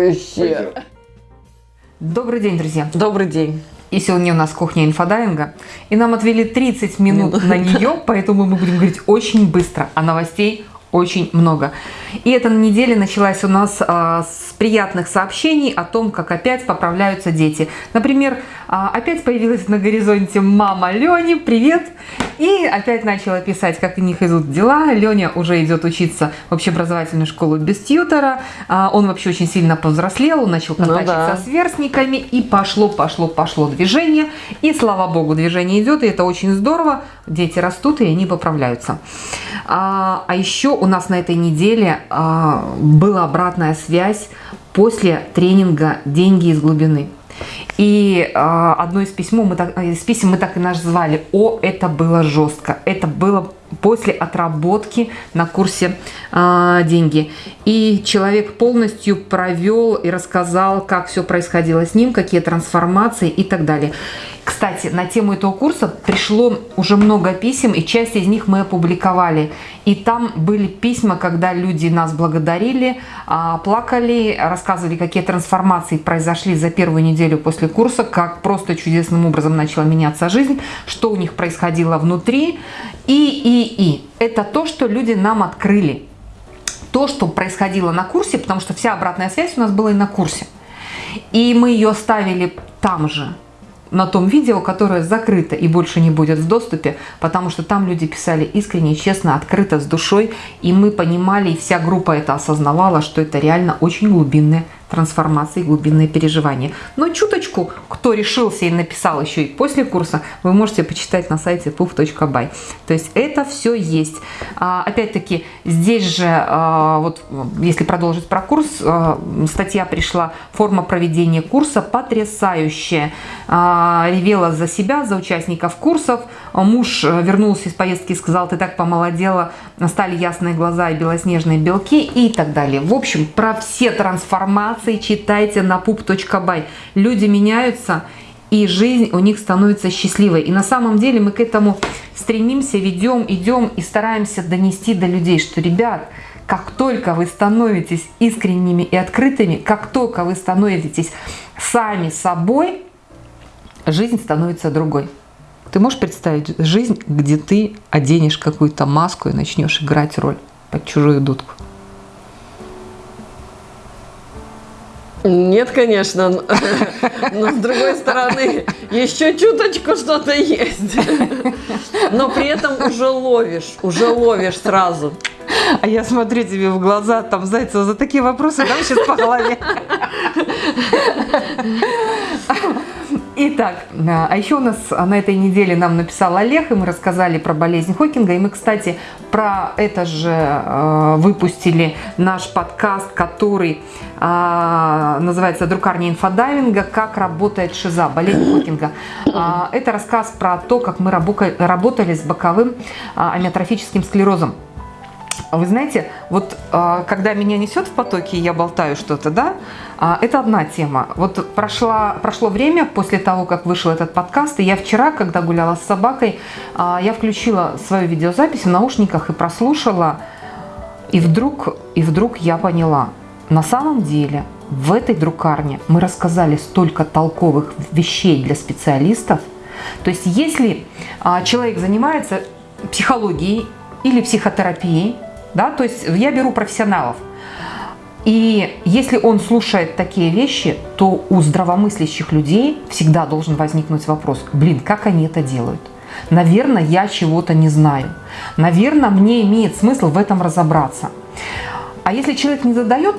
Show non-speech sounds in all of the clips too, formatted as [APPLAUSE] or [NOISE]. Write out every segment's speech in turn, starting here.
Вообще. Добрый день, друзья. Добрый день. И сегодня у нас кухня инфодайинга. И нам отвели 30 минут на нее, поэтому мы будем говорить очень быстро, а новостей очень много. И эта неделя началась у нас а, с приятных сообщений о том, как опять поправляются дети. Например, а, опять появилась на горизонте мама Лени, привет! И опять начала писать, как у них идут дела. Леня уже идет учиться в общеобразовательную школу без тьютера. А, он вообще очень сильно повзрослел, он начал контактить ну, да. со сверстниками. И пошло, пошло, пошло движение. И слава богу, движение идет, и это очень здорово. Дети растут, и они поправляются. А, а еще у нас на этой неделе а, была обратная связь после тренинга «Деньги из глубины». И э, одно из, письмо мы так, из писем мы так и назвали «О, это было жестко». Это было после отработки на курсе э, «Деньги». И человек полностью провел и рассказал, как все происходило с ним, какие трансформации и так далее. Кстати, на тему этого курса пришло уже много писем, и часть из них мы опубликовали. И там были письма, когда люди нас благодарили, а, плакали, рассказывали, какие трансформации произошли за первую неделю после курса, как просто чудесным образом начала меняться жизнь, что у них происходило внутри. И, и, и. Это то, что люди нам открыли. То, что происходило на курсе, потому что вся обратная связь у нас была и на курсе. И мы ее ставили там же на том видео, которое закрыто и больше не будет в доступе, потому что там люди писали искренне, честно, открыто, с душой, и мы понимали, и вся группа это осознавала, что это реально очень глубинное трансформации, глубинные переживания. Но чуточку, кто решился и написал еще и после курса, вы можете почитать на сайте puff.by. То есть это все есть. А, Опять-таки, здесь же, а, вот если продолжить про курс, а, статья пришла, форма проведения курса потрясающая. Ревела за себя, за участников курсов. Муж э, вернулся из поездки и сказал, ты так помолодела, стали ясные глаза и белоснежные белки и так далее. В общем, про все трансформации информации читайте на pup.by. Люди меняются, и жизнь у них становится счастливой. И на самом деле мы к этому стремимся, ведем, идем и стараемся донести до людей, что, ребят, как только вы становитесь искренними и открытыми, как только вы становитесь сами собой, жизнь становится другой. Ты можешь представить жизнь, где ты оденешь какую-то маску и начнешь играть роль под чужую дудку? Нет, конечно, [LAUGHS] но с другой стороны, еще чуточку что-то есть. Но при этом уже ловишь, уже ловишь сразу. А я смотрю тебе в глаза, там, Зайцева, за такие вопросы дам сейчас по голове. [LAUGHS] Итак, а еще у нас на этой неделе нам написал Олег, и мы рассказали про болезнь Хокинга. И мы, кстати, про это же э, выпустили наш подкаст, который э, называется «Друкарня инфодайвинга. Как работает шиза. Болезнь Хокинга». Э, это рассказ про то, как мы работали с боковым э, амиотрофическим склерозом. Вы знаете, вот а, когда меня несет в потоке, я болтаю что-то, да, а, это одна тема. Вот прошла, прошло время после того, как вышел этот подкаст, и я вчера, когда гуляла с собакой, а, я включила свою видеозапись в наушниках и прослушала, и вдруг, и вдруг я поняла, на самом деле в этой друкарне мы рассказали столько толковых вещей для специалистов. То есть если человек занимается психологией или психотерапией, да, то есть я беру профессионалов. И если он слушает такие вещи, то у здравомыслящих людей всегда должен возникнуть вопрос, блин, как они это делают? Наверное, я чего-то не знаю. Наверное, мне имеет смысл в этом разобраться. А если человек не задает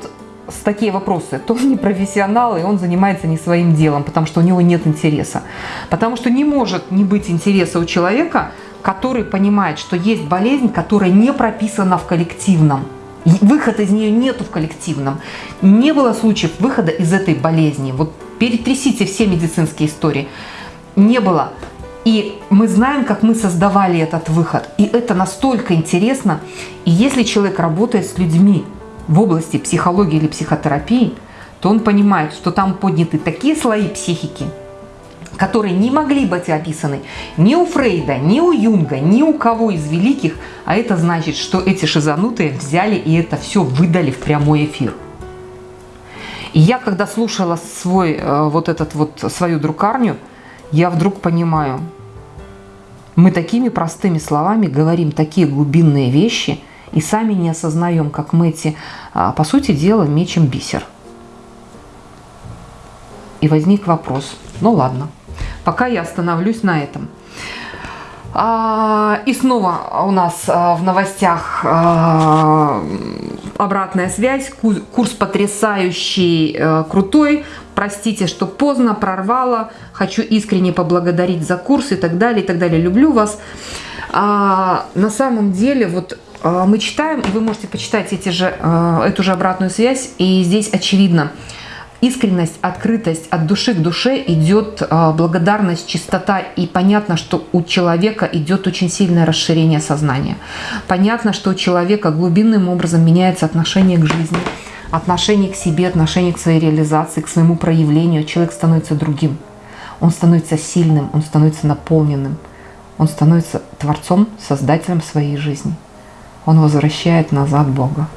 такие вопросы, то он не профессионал, и он занимается не своим делом, потому что у него нет интереса. Потому что не может не быть интереса у человека который понимает, что есть болезнь, которая не прописана в коллективном. Выхода из нее нету в коллективном. Не было случаев выхода из этой болезни. Вот перетрясите все медицинские истории. Не было. И мы знаем, как мы создавали этот выход. И это настолько интересно. И если человек работает с людьми в области психологии или психотерапии, то он понимает, что там подняты такие слои психики – которые не могли быть описаны ни у Фрейда, ни у Юнга, ни у кого из великих, а это значит, что эти шизанутые взяли и это все выдали в прямой эфир. И я, когда слушала свой, э, вот этот вот, свою друкарню, я вдруг понимаю, мы такими простыми словами говорим такие глубинные вещи и сами не осознаем, как мы эти, а, по сути дела, мечем бисер. И возник вопрос, ну ладно, пока я остановлюсь на этом. А, и снова у нас а, в новостях а, обратная связь. Курс потрясающий, э, крутой. Простите, что поздно, прорвала. Хочу искренне поблагодарить за курс и так далее, и так далее. Люблю вас. На самом деле, вот мы читаем, вы можете почитать эти же, э, эту же обратную связь, и здесь очевидно – искренность, открытость от души к душе идет а, благодарность, чистота. И понятно, что у человека идет очень сильное расширение сознания. Понятно, что у человека глубинным образом меняется отношение к жизни, отношение к себе, отношение к своей реализации, к своему проявлению. Человек становится другим. Он становится сильным, он становится наполненным. Он становится творцом, создателем своей жизни. Он возвращает назад Бога.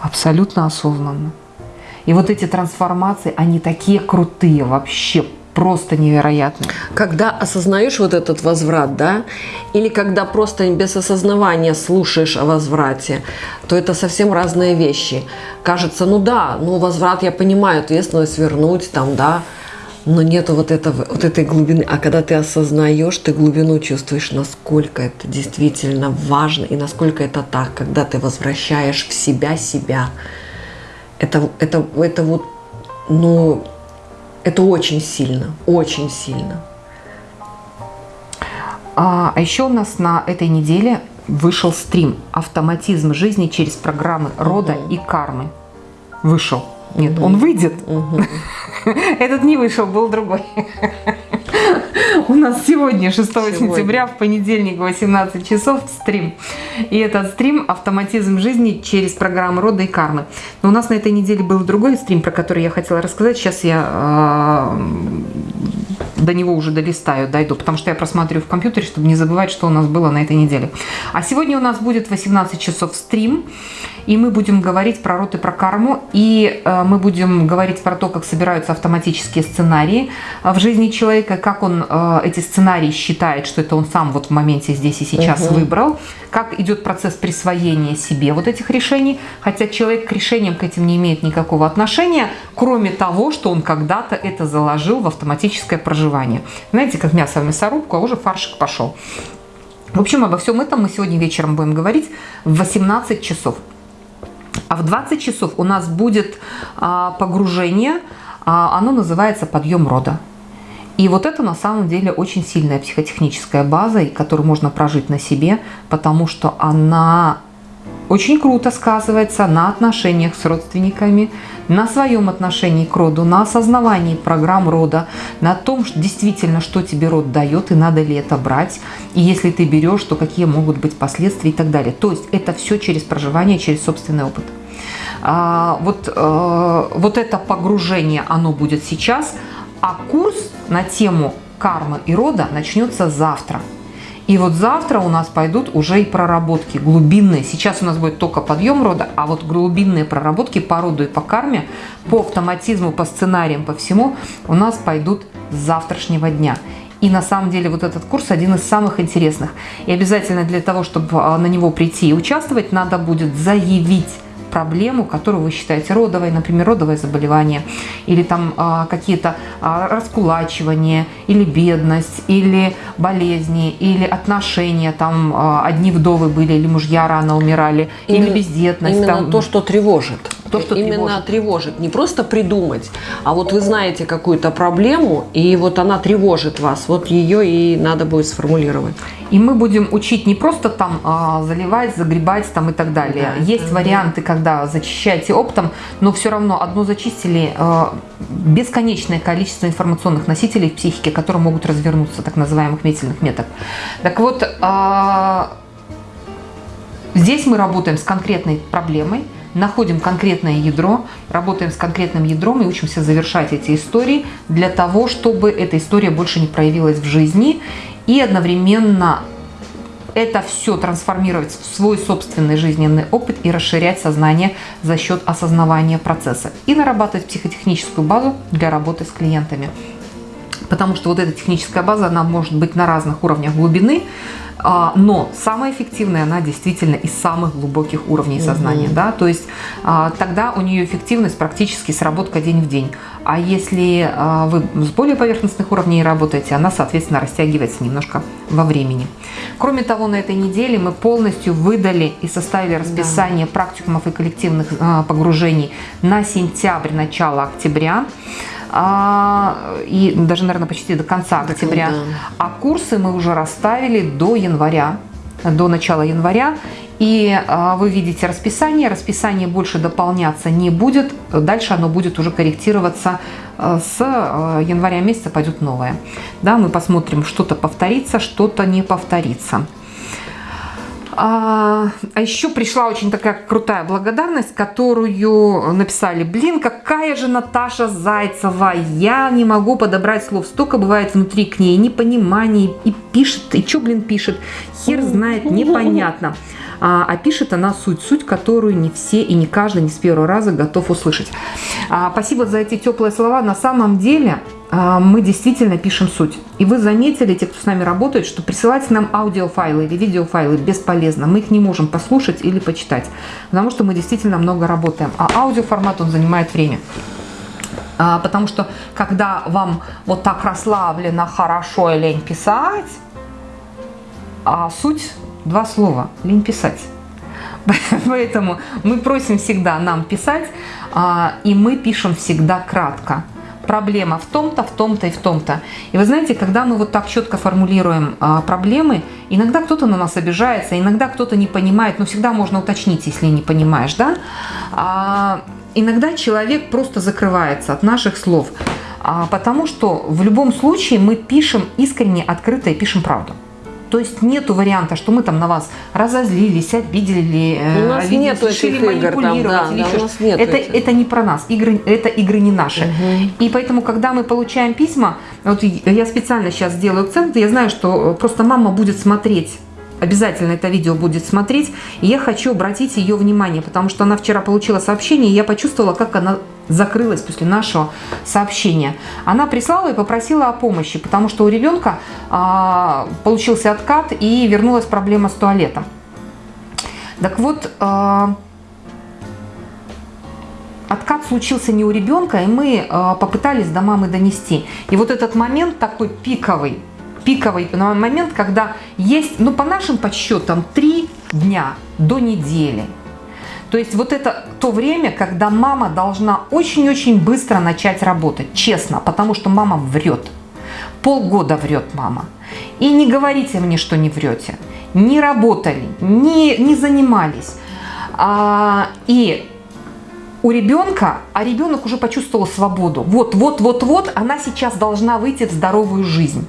Абсолютно осознанно. И вот эти трансформации, они такие крутые вообще, просто невероятные. Когда осознаешь вот этот возврат, да, или когда просто без осознавания слушаешь о возврате, то это совсем разные вещи. Кажется, ну да, ну возврат я понимаю, ответственность вернуть там, да, но нету вот, этого, вот этой глубины. А когда ты осознаешь, ты глубину чувствуешь, насколько это действительно важно и насколько это так, когда ты возвращаешь в себя себя это, это, это вот, ну, это очень сильно, очень сильно. А, а еще у нас на этой неделе вышел стрим «Автоматизм жизни через программы рода угу. и кармы». Вышел. Нет, он выйдет. [LAUGHS] Этот не вышел, был другой. [LAUGHS] У нас сегодня, 6 сегодня. сентября, в понедельник, 18 часов, стрим. И этот стрим «Автоматизм жизни через программу рода и кармы». Но у нас на этой неделе был другой стрим, про который я хотела рассказать. Сейчас я э, до него уже долистаю, дойду, потому что я просматриваю в компьютере, чтобы не забывать, что у нас было на этой неделе. А сегодня у нас будет 18 часов стрим, и мы будем говорить про род и про карму, и э, мы будем говорить про то, как собираются автоматические сценарии в жизни человека, как он э, эти сценарии считает, что это он сам вот в моменте здесь и сейчас угу. выбрал, как идет процесс присвоения себе вот этих решений, хотя человек к решениям к этим не имеет никакого отношения, кроме того, что он когда-то это заложил в автоматическое проживание. Знаете, как мясо в мясорубку, а уже фаршик пошел. В общем, обо всем этом мы сегодня вечером будем говорить в 18 часов. А в 20 часов у нас будет а, погружение, а, оно называется «Подъем рода». И вот это на самом деле очень сильная психотехническая база, которую можно прожить на себе, потому что она очень круто сказывается на отношениях с родственниками, на своем отношении к роду, на осознавании программ рода, на том, что действительно, что тебе род дает и надо ли это брать, и если ты берешь, то какие могут быть последствия и так далее. То есть это все через проживание, через собственный опыт. А, вот, а, вот это погружение, оно будет сейчас, а курс на тему кармы и рода начнется завтра. И вот завтра у нас пойдут уже и проработки глубинные. Сейчас у нас будет только подъем рода, а вот глубинные проработки по роду и по карме, по автоматизму, по сценариям, по всему у нас пойдут с завтрашнего дня. И на самом деле вот этот курс один из самых интересных. И обязательно для того, чтобы а, на него прийти и участвовать, надо будет заявить проблему, которую вы считаете родовой, например, родовое заболевание, или там а, какие-то а, раскулачивания, или бедность, или болезни, или отношения, там а, одни вдовы были, или мужья рано умирали, именно, или бездетность. Именно там, то, что тревожит. То, что именно тревожит. тревожит. Не просто придумать, а вот вы знаете какую-то проблему, и вот она тревожит вас, вот ее и надо будет сформулировать. И мы будем учить не просто там а, заливать, загребать там и так далее. Да, Есть да, варианты, когда зачищаете оптом, но все равно одно зачистили а, бесконечное количество информационных носителей в психике, которые могут развернуться, так называемых метельных меток. Так вот, а, здесь мы работаем с конкретной проблемой, находим конкретное ядро, работаем с конкретным ядром и учимся завершать эти истории для того, чтобы эта история больше не проявилась в жизни и одновременно это все трансформировать в свой собственный жизненный опыт и расширять сознание за счет осознавания процесса и нарабатывать психотехническую базу для работы с клиентами. Потому что вот эта техническая база, она может быть на разных уровнях глубины, а, но самая эффективная она действительно из самых глубоких уровней сознания. Угу. Да? То есть а, тогда у нее эффективность практически сработка день в день. А если а, вы с более поверхностных уровней работаете, она, соответственно, растягивается немножко во времени. Кроме того, на этой неделе мы полностью выдали и составили расписание да. практикумов и коллективных погружений на сентябрь, начало октября а, и даже, наверное, почти до конца октября. Да. А курсы мы уже расставили до января, до начала января. И а, вы видите расписание, расписание больше дополняться не будет, дальше оно будет уже корректироваться а, с а, января месяца пойдет новое. Да, мы посмотрим, что-то повторится, что-то не повторится. А, а еще пришла очень такая крутая благодарность, которую написали. Блин, какая же Наташа Зайцева. Я не могу подобрать слов. Столько бывает внутри к ней непониманий. И пишет, и что, блин, пишет. Хер знает, [LAUGHS] непонятно. А, а пишет она суть, суть, которую не все и не каждый не с первого раза готов услышать. А, спасибо за эти теплые слова. На самом деле мы действительно пишем суть. И вы заметили, те, кто с нами работает, что присылать нам аудиофайлы или видеофайлы бесполезно. Мы их не можем послушать или почитать, потому что мы действительно много работаем. А аудиоформат, он занимает время. А, потому что, когда вам вот так расслаблено, хорошо и лень писать, а суть два слова – лень писать. [LAUGHS] Поэтому мы просим всегда нам писать, а, и мы пишем всегда кратко – проблема в том-то, в том-то и в том-то. И вы знаете, когда мы вот так четко формулируем а, проблемы, иногда кто-то на нас обижается, иногда кто-то не понимает, но всегда можно уточнить, если не понимаешь, да? А, иногда человек просто закрывается от наших слов, а, потому что в любом случае мы пишем искренне, открыто и пишем правду. То есть нету варианта, что мы там на вас разозлились, обидели, у нас обидели, нет решили манипулировать. Там, да, или да, у нас нет это, это не про нас, игры, это игры не наши. Угу. И поэтому, когда мы получаем письма, вот я специально сейчас делаю акцент, я знаю, что просто мама будет смотреть обязательно это видео будет смотреть. И я хочу обратить ее внимание, потому что она вчера получила сообщение, и я почувствовала, как она закрылась после нашего сообщения. Она прислала и попросила о помощи, потому что у ребенка а, получился откат и вернулась проблема с туалетом. Так вот, а, откат случился не у ребенка, и мы а, попытались до мамы донести. И вот этот момент такой пиковый, пиковый момент, когда есть, ну по нашим подсчетам, три дня до недели – то есть вот это то время, когда мама должна очень-очень быстро начать работать, честно, потому что мама врет. Полгода врет мама. И не говорите мне, что не врете. Не работали, не, не занимались. А, и у ребенка, а ребенок уже почувствовал свободу. Вот, вот, вот, вот, она сейчас должна выйти в здоровую жизнь.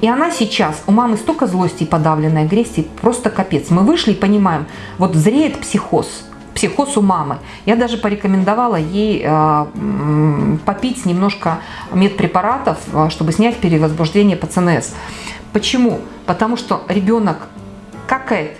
И она сейчас, у мамы столько злости и подавленной агрессии, просто капец. Мы вышли и понимаем, вот зреет психоз психоз у мамы. Я даже порекомендовала ей э, попить немножко медпрепаратов, э, чтобы снять перевозбуждение по. Почему? Потому что ребенок какает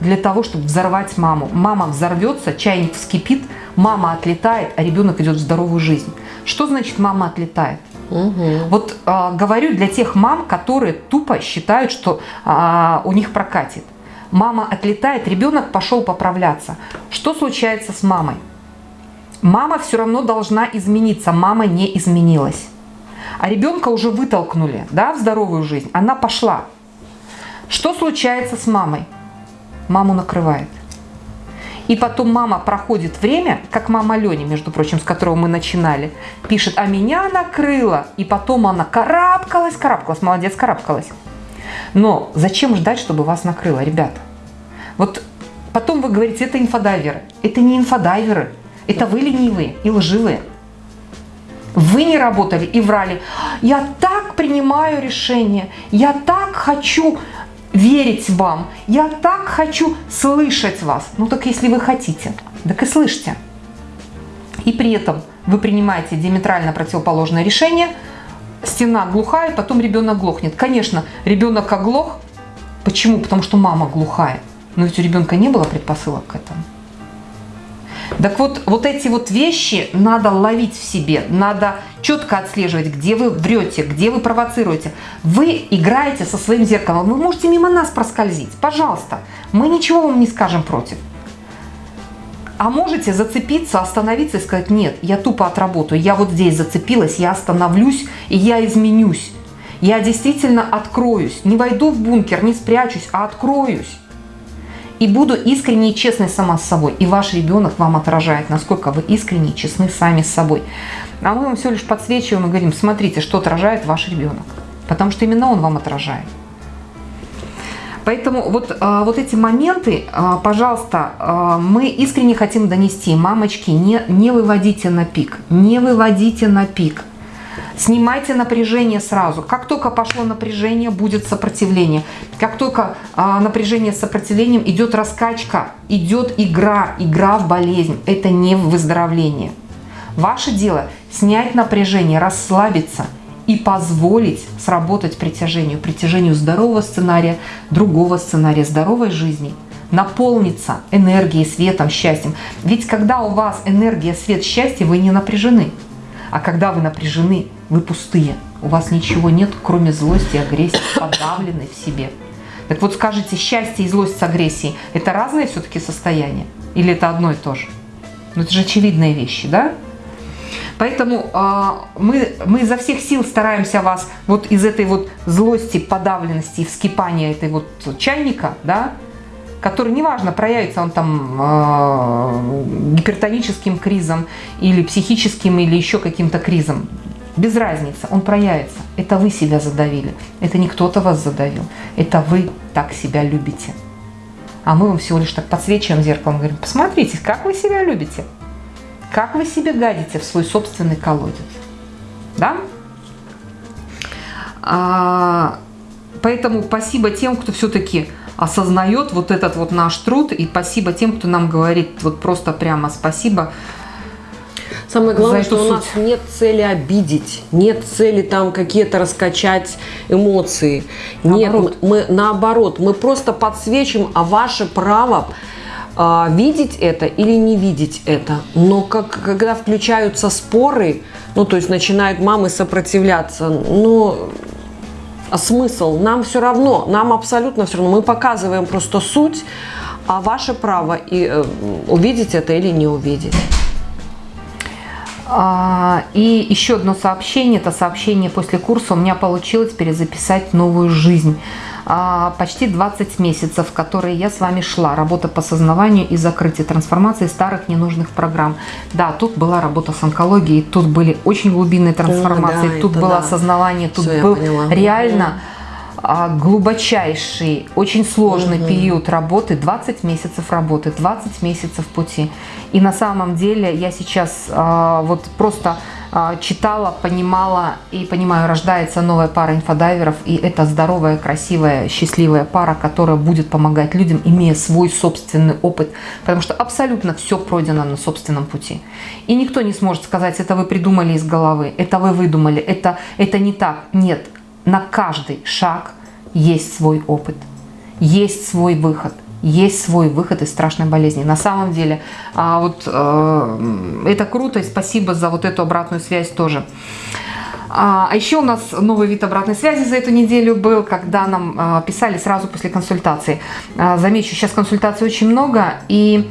для того, чтобы взорвать маму. Мама взорвется, чайник вскипит, мама отлетает, а ребенок идет в здоровую жизнь. Что значит мама отлетает? Угу. Вот э, говорю для тех мам, которые тупо считают, что э, у них прокатит. Мама отлетает, ребенок пошел поправляться. Что случается с мамой? Мама все равно должна измениться, мама не изменилась. А ребенка уже вытолкнули да, в здоровую жизнь, она пошла. Что случается с мамой? Маму накрывает. И потом мама проходит время, как мама Лени, между прочим, с которого мы начинали, пишет, а меня накрыло. И потом она карабкалась, карабкалась, молодец, карабкалась. Но зачем ждать, чтобы вас накрыло, ребята? Вот потом вы говорите, это инфодайверы. Это не инфодайверы, это вы ленивые и лживые. Вы не работали и врали. Я так принимаю решение, я так хочу верить вам, я так хочу слышать вас. Ну так если вы хотите. Так и слышите. И при этом вы принимаете диаметрально противоположное решение, стена глухая, потом ребенок глохнет. Конечно, ребенок оглох. Почему? Потому что мама глухая. Но ведь у ребенка не было предпосылок к этому. Так вот, вот эти вот вещи надо ловить в себе, надо четко отслеживать, где вы врете, где вы провоцируете. Вы играете со своим зеркалом, вы можете мимо нас проскользить, пожалуйста, мы ничего вам не скажем против. А можете зацепиться, остановиться и сказать, нет, я тупо отработаю, я вот здесь зацепилась, я остановлюсь и я изменюсь. Я действительно откроюсь, не войду в бункер, не спрячусь, а откроюсь. И буду искренне и честной сама с собой. И ваш ребенок вам отражает, насколько вы искренне и честны сами с собой. А мы вам все лишь подсвечиваем и говорим, смотрите, что отражает ваш ребенок. Потому что именно он вам отражает. Поэтому вот, а, вот эти моменты, а, пожалуйста, а, мы искренне хотим донести. Мамочки, не, не выводите на пик, не выводите на пик. Снимайте напряжение сразу. Как только пошло напряжение, будет сопротивление. Как только а, напряжение с сопротивлением, идет раскачка, идет игра, игра в болезнь. Это не выздоровление. Ваше дело снять напряжение, расслабиться – и позволить сработать притяжению, притяжению здорового сценария, другого сценария, здоровой жизни, наполниться энергией, светом, счастьем. Ведь когда у вас энергия, свет, счастье, вы не напряжены. А когда вы напряжены, вы пустые. У вас ничего нет, кроме злости, агрессии, [COUGHS] подавленной в себе. Так вот скажите, счастье и злость с агрессией – это разные все-таки состояния? Или это одно и то же? Ну это же очевидные вещи, да? Поэтому э, мы, мы изо всех сил стараемся вас вот из этой вот злости, подавленности и вскипания этой вот чайника, да, который, неважно, проявится он там э, гипертоническим кризом или психическим, или еще каким-то кризом, без разницы, он проявится. Это вы себя задавили, это не кто-то вас задавил, это вы так себя любите. А мы вам всего лишь так подсвечиваем зеркалом, говорим, посмотрите, как вы себя любите. Как вы себе гадите в свой собственный колодец? Да? А, поэтому спасибо тем, кто все-таки осознает вот этот вот наш труд, и спасибо тем, кто нам говорит вот просто прямо спасибо. Самое главное, что суть. у нас нет цели обидеть, нет цели там какие-то раскачать эмоции. Наоборот. Нет, мы, наоборот, мы просто подсвечим, а ваше право а, видеть это или не видеть это. Но как, когда включаются споры, ну то есть начинают мамы сопротивляться, ну а смысл? Нам все равно, нам абсолютно все равно. Мы показываем просто суть, а ваше право и, э, увидеть это или не увидеть. А, и еще одно сообщение, это сообщение после курса. У меня получилось перезаписать новую жизнь. А, почти 20 месяцев, которые я с вами шла. Работа по осознаванию и закрытию трансформации старых ненужных программ. Да, тут была работа с онкологией, тут были очень глубинные трансформации, да, тут было да. осознавание, тут Все, был реально а, глубочайший, очень сложный угу. период работы, 20 месяцев работы, 20 месяцев пути. И на самом деле я сейчас а, вот просто а, читала, понимала и понимаю, рождается новая пара инфодайверов, и это здоровая, красивая, счастливая пара, которая будет помогать людям, имея свой собственный опыт, потому что абсолютно все пройдено на собственном пути. И никто не сможет сказать, это вы придумали из головы, это вы выдумали, это, это не так. Нет, на каждый шаг есть свой опыт, есть свой выход – есть свой выход из страшной болезни. На самом деле, а, вот э, это круто, и спасибо за вот эту обратную связь тоже. А, а еще у нас новый вид обратной связи за эту неделю был, когда нам а, писали сразу после консультации. Замечу, сейчас консультаций очень много, и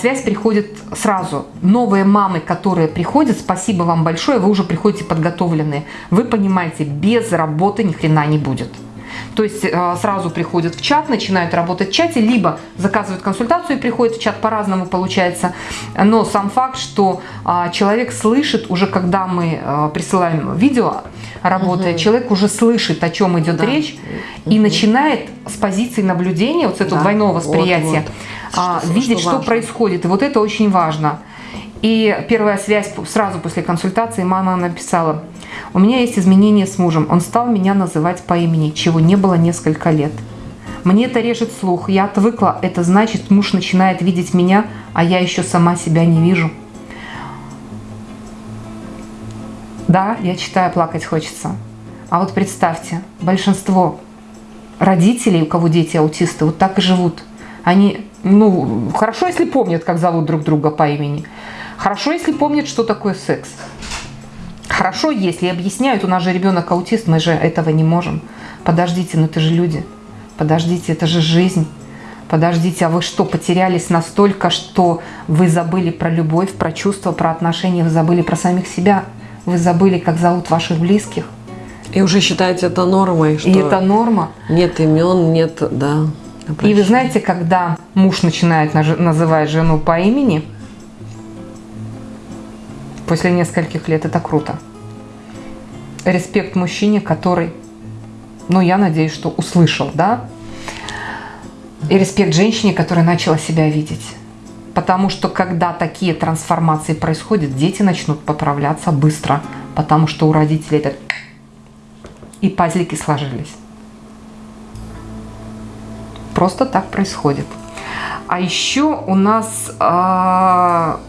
связь приходит сразу. Новые мамы, которые приходят, спасибо вам большое, вы уже приходите подготовленные. Вы понимаете, без работы ни хрена не будет. То есть э, сразу приходят в чат, начинают работать в чате, либо заказывают консультацию и приходят в чат, по-разному получается. Но сам факт, что а, человек слышит уже, когда мы э, присылаем видео, работая, угу. человек уже слышит, о чем идет да. речь, угу. и начинает с позиции наблюдения, вот с этого да. двойного восприятия, вот, вот. Что, видеть, что, что происходит. И вот это очень важно. И первая связь сразу после консультации мама написала, у меня есть изменения с мужем, он стал меня называть по имени, чего не было несколько лет. Мне это режет слух, я отвыкла. Это значит, муж начинает видеть меня, а я еще сама себя не вижу. Да, я читаю, плакать хочется. А вот представьте, большинство родителей, у кого дети аутисты, вот так и живут. Они, ну, хорошо, если помнят, как зовут друг друга по имени. Хорошо, если помнят, что такое секс. Хорошо, если объясняют, у нас же ребенок аутист, мы же этого не можем. Подождите, ну это же люди. Подождите, это же жизнь. Подождите, а вы что, потерялись настолько, что вы забыли про любовь, про чувства, про отношения, вы забыли про самих себя, вы забыли, как зовут ваших близких. И уже считаете это нормой, что И это норма. нет имен, нет, да. И вы знаете, когда муж начинает называть жену по имени, после нескольких лет, это круто. Респект мужчине, который, ну, я надеюсь, что услышал, да? И респект женщине, которая начала себя видеть. Потому что когда такие трансформации происходят, дети начнут поправляться быстро, потому что у родителей это и пазлики сложились. Просто так происходит. А еще у нас а,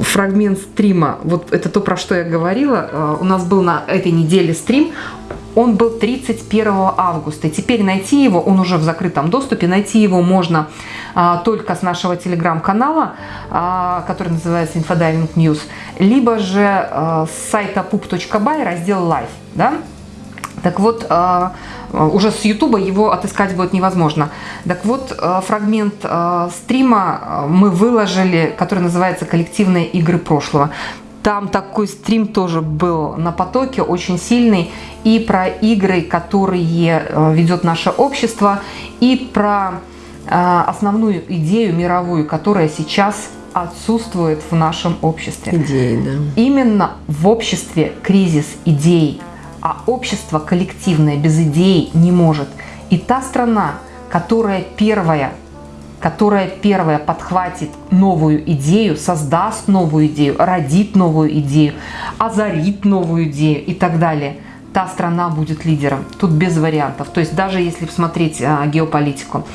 фрагмент стрима, вот это то, про что я говорила, а, у нас был на этой неделе стрим, он был 31 августа. И теперь найти его, он уже в закрытом доступе, найти его можно а, только с нашего телеграм-канала, а, который называется Infodiving News, либо же а, с сайта pup.by, раздел Live. Да? Так вот, а, уже с Ютуба его отыскать будет невозможно. Так вот, а, фрагмент а, стрима мы выложили, который называется «Коллективные игры прошлого». Там такой стрим тоже был на потоке, очень сильный, и про игры, которые ведет наше общество, и про основную идею мировую, которая сейчас отсутствует в нашем обществе. Идеи, да. Именно в обществе кризис идей, а общество коллективное без идей не может. И та страна, которая первая которая первая подхватит новую идею, создаст новую идею, родит новую идею, озарит новую идею и так далее, та страна будет лидером. Тут без вариантов. То есть даже если посмотреть а, геополитику.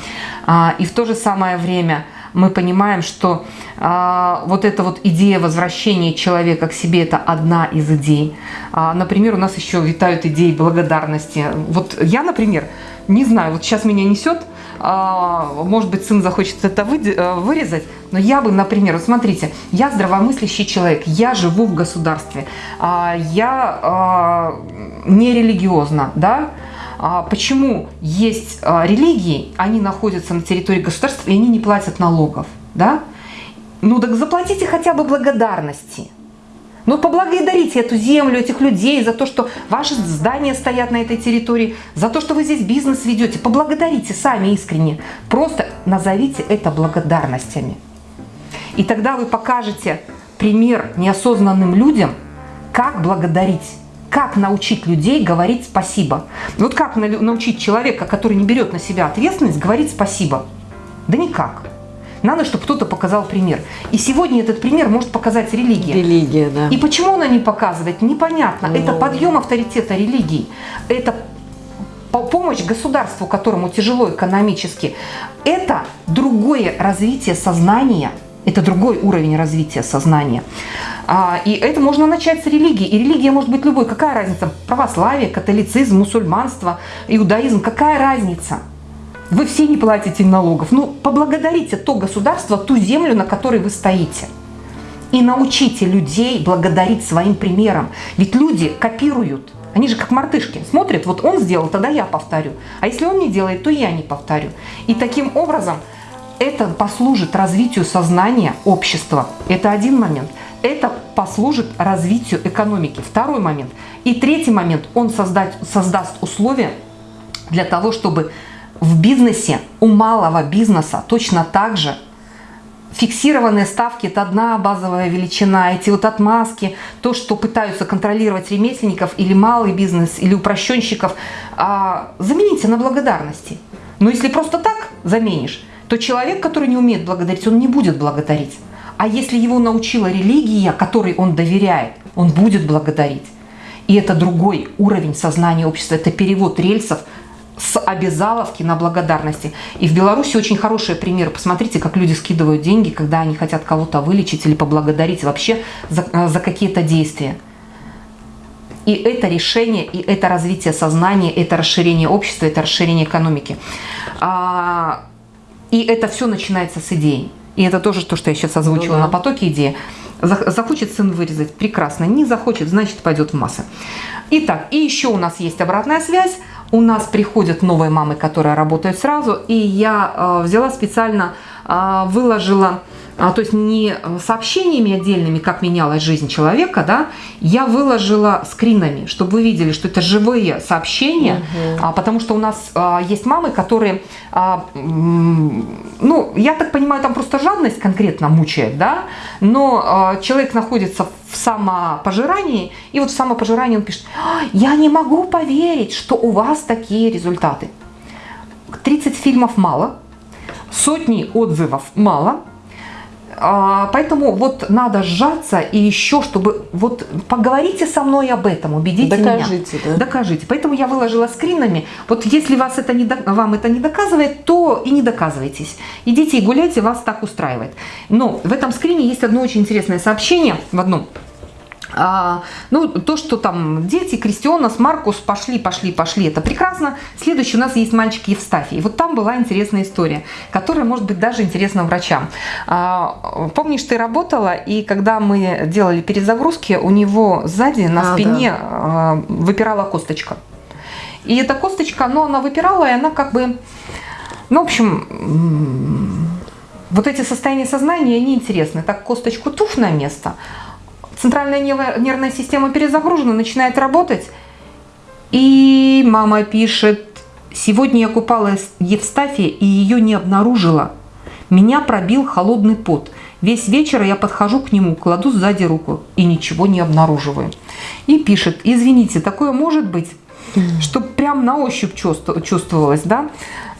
А, и в то же самое время мы понимаем, что а, вот эта вот идея возвращения человека к себе – это одна из идей. А, например, у нас еще витают идеи благодарности. Вот я, например, не знаю, вот сейчас меня несет – а, может быть, сын захочет это э, вырезать, но я бы, например, вот смотрите, я здравомыслящий человек, я живу в государстве, а, я а, не религиозна, да, почему есть религии, они находятся на территории государства, и они не платят налогов, да? Ну так заплатите хотя бы благодарности. Ну, поблагодарите эту землю, этих людей за то, что ваши здания стоят на этой территории, за то, что вы здесь бизнес ведете. Поблагодарите сами искренне. Просто назовите это благодарностями. И тогда вы покажете пример неосознанным людям, как благодарить, как научить людей говорить спасибо. Вот как научить человека, который не берет на себя ответственность, говорить спасибо? Да никак. Надо, чтобы кто-то показал пример. И сегодня этот пример может показать религия. Религия, да. И почему она не показывает, непонятно. Но... Это ну. подъем авторитета религии. Это помощь государству, которому тяжело экономически. Это другое развитие сознания. Это другой уровень развития сознания. А, и это можно начать с религии. И религия может быть любой. Какая разница? Православие, католицизм, мусульманство, иудаизм. Какая разница? Вы все не платите налогов. Ну, поблагодарите то государство, ту землю, на которой вы стоите. И научите людей благодарить своим примером. Ведь люди копируют. Они же как мартышки. Смотрят, вот он сделал, тогда я повторю. А если он не делает, то я не повторю. И таким образом это послужит развитию сознания общества. Это один момент. Это послужит развитию экономики. Второй момент. И третий момент. Он создать, создаст условия для того, чтобы в бизнесе, у малого бизнеса точно так же фиксированные ставки – это одна базовая величина. Эти вот отмазки, то, что пытаются контролировать ремесленников или малый бизнес, или упрощенщиков, а, замените на благодарности. Но если просто так заменишь, то человек, который не умеет благодарить, он не будет благодарить. А если его научила религия, которой он доверяет, он будет благодарить. И это другой уровень сознания общества, это перевод рельсов с обязаловки на благодарности. И в Беларуси очень хороший пример. Посмотрите, как люди скидывают деньги, когда они хотят кого-то вылечить или поблагодарить вообще за, э, за какие-то действия. И это решение, и это развитие сознания, это расширение общества, это расширение экономики. И это все начинается с идей. И это тоже то, что я сейчас озвучила ну, да. на потоке идеи. Захочет сын вырезать, прекрасно. Не захочет, значит пойдет в массы. Итак, и еще у нас есть обратная связь. У нас приходят новые мамы, которые работают сразу. И я э, взяла специально, э, выложила а, то есть не сообщениями отдельными, как менялась жизнь человека, да, я выложила скринами, чтобы вы видели, что это живые сообщения, угу. а, потому что у нас а, есть мамы, которые, а, ну, я так понимаю, там просто жадность конкретно мучает, да, но а, человек находится в самопожирании, и вот в самопожирании он пишет, «А, я не могу поверить, что у вас такие результаты. 30 фильмов мало, сотни отзывов мало – поэтому вот надо сжаться и еще, чтобы вот поговорите со мной об этом, убедите Докажите, меня. Да? Докажите. Поэтому я выложила скринами. Вот если вас это не, вам это не доказывает, то и не доказывайтесь. Идите и гуляйте, вас так устраивает. Но в этом скрине есть одно очень интересное сообщение в одном а, ну, то, что там дети, Кристионас, Маркус пошли, пошли, пошли, это прекрасно. Следующий у нас есть мальчик Евстафий. Вот там была интересная история, которая может быть даже интересна врачам. А, помнишь, ты работала, и когда мы делали перезагрузки, у него сзади на а, спине да. а, выпирала косточка. И эта косточка, ну, она выпирала, и она как бы, ну, в общем, вот эти состояния сознания, они интересны. Так косточку туф на место – центральная нервная система перезагружена, начинает работать. И мама пишет, сегодня я купала Евстафия и ее не обнаружила. Меня пробил холодный пот. Весь вечер я подхожу к нему, кладу сзади руку и ничего не обнаруживаю. И пишет, извините, такое может быть? Чтобы прям на ощупь чувствовалось, да?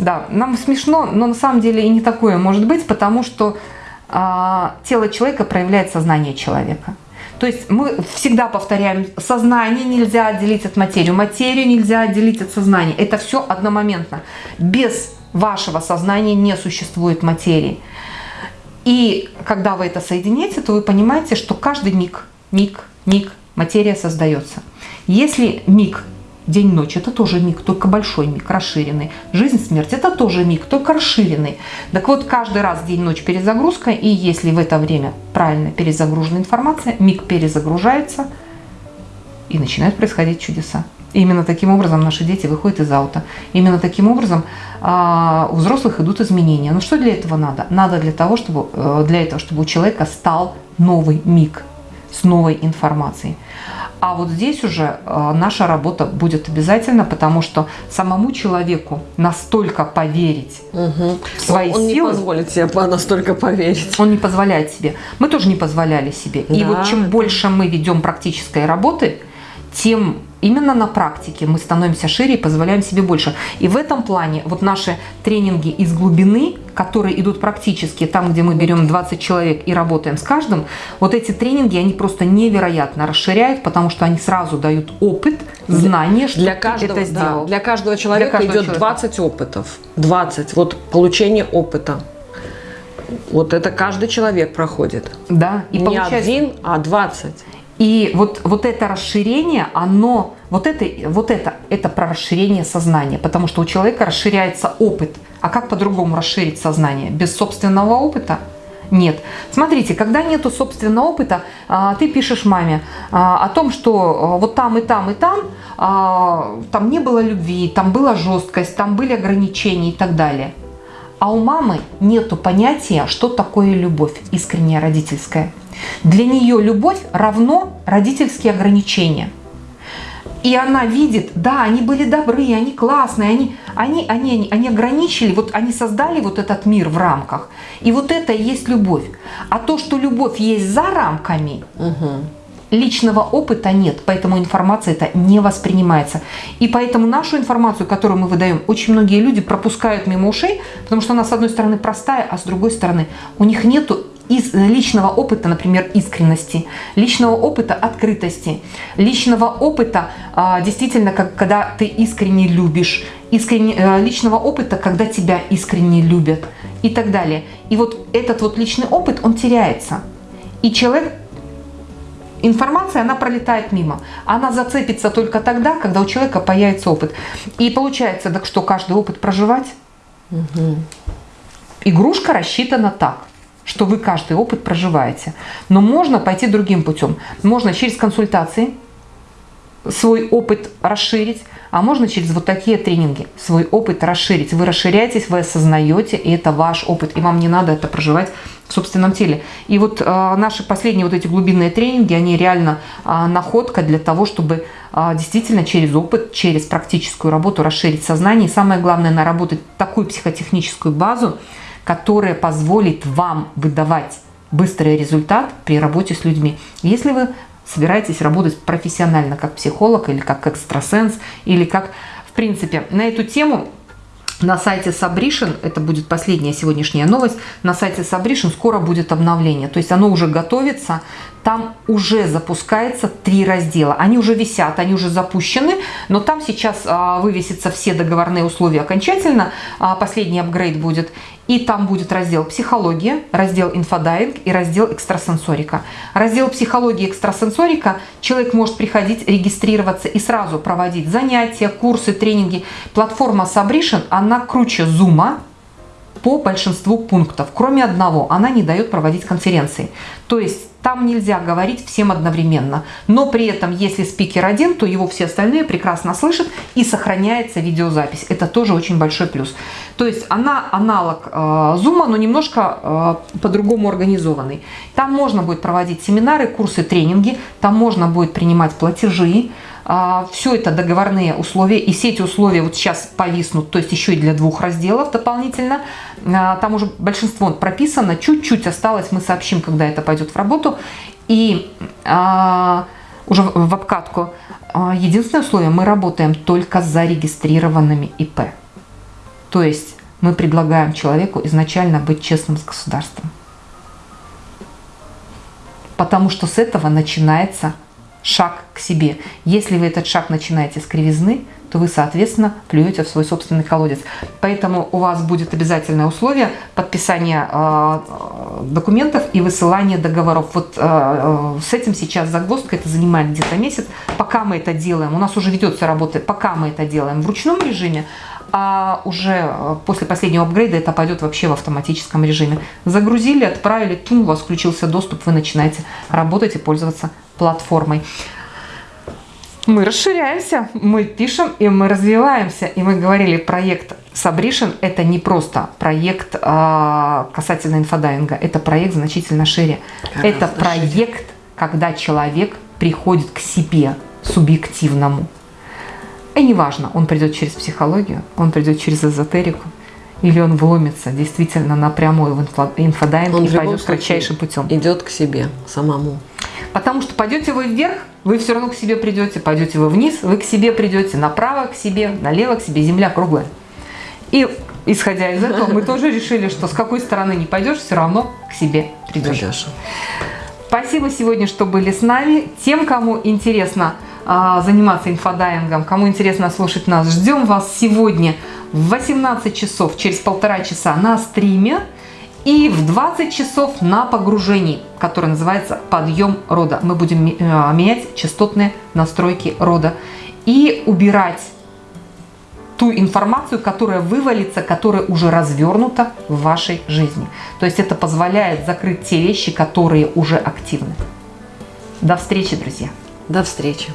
Да, нам смешно, но на самом деле и не такое может быть, потому что а, тело человека проявляет сознание человека. То есть мы всегда повторяем, сознание нельзя отделить от материи, материю нельзя отделить от сознания. Это все одномоментно. Без вашего сознания не существует материи. И когда вы это соединяете, то вы понимаете, что каждый миг, миг, миг материя создается. Если миг День-ночь – это тоже миг, только большой миг, расширенный. Жизнь-смерть – это тоже миг, только расширенный. Так вот, каждый раз день-ночь перезагрузка, и если в это время правильно перезагружена информация, миг перезагружается, и начинают происходить чудеса. Именно таким образом наши дети выходят из аута. Именно таким образом а, у взрослых идут изменения. Но что для этого надо? Надо для того, чтобы, э, для этого, чтобы у человека стал новый миг с новой информацией. А вот здесь уже э, наша работа будет обязательно, потому что самому человеку настолько поверить угу. в свои он, он силы... Он не позволит себе настолько поверить. Он не позволяет себе. Мы тоже не позволяли себе. Да. И вот чем больше мы ведем практической работы, тем именно на практике мы становимся шире и позволяем себе больше. И в этом плане вот наши тренинги из глубины, которые идут практически там, где мы берем 20 человек и работаем с каждым, вот эти тренинги, они просто невероятно расширяют, потому что они сразу дают опыт, знания, что для каждого, это сделал. Да, для каждого человека для каждого идет человека. 20 опытов. 20. Вот получение опыта. Вот это каждый человек проходит. Да. И Не получается... один, а 20. И вот, вот это расширение, оно, вот это, вот это, это про расширение сознания, потому что у человека расширяется опыт. А как по-другому расширить сознание? Без собственного опыта? Нет. Смотрите, когда нету собственного опыта, а, ты пишешь маме а, о том, что а, вот там и там и там, там не было любви, там была жесткость, там были ограничения и так далее. А у мамы нету понятия, что такое любовь искренняя родительская. Для нее любовь равно родительские ограничения. И она видит, да, они были добры, они классные, они, они, они, они ограничили, вот они создали вот этот мир в рамках. И вот это и есть любовь. А то, что любовь есть за рамками, угу. личного опыта нет, поэтому информация это не воспринимается. И поэтому нашу информацию, которую мы выдаем, очень многие люди пропускают мимо ушей, потому что она с одной стороны простая, а с другой стороны у них нету из личного опыта, например, искренности, личного опыта открытости, личного опыта, а, действительно, как, когда ты искренне любишь, искренне, э, личного опыта, когда тебя искренне любят и так далее. И вот этот вот личный опыт, он теряется. И человек, информация, она пролетает мимо. Она зацепится только тогда, когда у человека появится опыт. И получается, так что каждый опыт проживать? Угу. Игрушка рассчитана так что вы каждый опыт проживаете. Но можно пойти другим путем. Можно через консультации свой опыт расширить, а можно через вот такие тренинги свой опыт расширить. Вы расширяетесь, вы осознаете, и это ваш опыт, и вам не надо это проживать в собственном теле. И вот э, наши последние вот эти глубинные тренинги, они реально э, находка для того, чтобы э, действительно через опыт, через практическую работу расширить сознание. И самое главное, наработать такую психотехническую базу, которая позволит вам выдавать быстрый результат при работе с людьми. Если вы собираетесь работать профессионально, как психолог или как экстрасенс, или как, в принципе, на эту тему на сайте Sabrition, это будет последняя сегодняшняя новость, на сайте Sabrition скоро будет обновление. То есть оно уже готовится, там уже запускается три раздела. Они уже висят, они уже запущены, но там сейчас а, вывесятся все договорные условия окончательно. А, последний апгрейд будет. И там будет раздел «Психология», раздел «Инфодайвинг» и раздел «Экстрасенсорика». Раздел «Психология» и «Экстрасенсорика» человек может приходить, регистрироваться и сразу проводить занятия, курсы, тренинги. Платформа Sabrition, она круче Zoom, по большинству пунктов. Кроме одного, она не дает проводить конференции. То есть там нельзя говорить всем одновременно. Но при этом, если спикер один, то его все остальные прекрасно слышат и сохраняется видеозапись. Это тоже очень большой плюс. То есть она аналог э, но немножко э, по-другому организованный. Там можно будет проводить семинары, курсы, тренинги. Там можно будет принимать платежи. А, все это договорные условия, и все эти условия вот сейчас повиснут, то есть еще и для двух разделов дополнительно. А, там уже большинство прописано, чуть-чуть осталось, мы сообщим, когда это пойдет в работу. И а, уже в обкатку. Единственное условие, мы работаем только с зарегистрированными ИП. То есть мы предлагаем человеку изначально быть честным с государством. Потому что с этого начинается шаг к себе. Если вы этот шаг начинаете с кривизны, то вы, соответственно, плюете в свой собственный колодец. Поэтому у вас будет обязательное условие подписания э, документов и высылания договоров. Вот э, э, с этим сейчас загвоздка, это занимает где-то месяц. Пока мы это делаем, у нас уже ведется работа, пока мы это делаем в ручном режиме, а уже после последнего апгрейда это пойдет вообще в автоматическом режиме. Загрузили, отправили, тум, у вас включился доступ, вы начинаете работать и пользоваться платформой. Мы расширяемся, мы пишем и мы развиваемся. И мы говорили, проект Sabrition – это не просто проект а, касательно инфодайвинга, это проект значительно шире. Гораздо это проект, шире. когда человек приходит к себе субъективному. И неважно, он придет через психологию, он придет через эзотерику, или он вломится действительно напрямую в инфодайвинг он и пойдет кратчайшим путем. Идет к себе самому. Потому что пойдете вы вверх, вы все равно к себе придете, пойдете вы вниз, вы к себе придете, направо к себе, налево к себе, земля круглая. И исходя из этого, мы [LAUGHS] тоже решили, что с какой стороны не пойдешь, все равно к себе придешь. придешь. Спасибо сегодня, что были с нами. Тем, кому интересно а, заниматься инфодайвингом, кому интересно слушать нас, ждем вас сегодня в 18 часов, через полтора часа на стриме и в 20 часов на погружении, которое называется «Подъем рода». Мы будем э, менять частотные настройки рода и убирать ту информацию, которая вывалится, которая уже развернута в вашей жизни. То есть это позволяет закрыть те вещи, которые уже активны. До встречи, друзья. До встречи.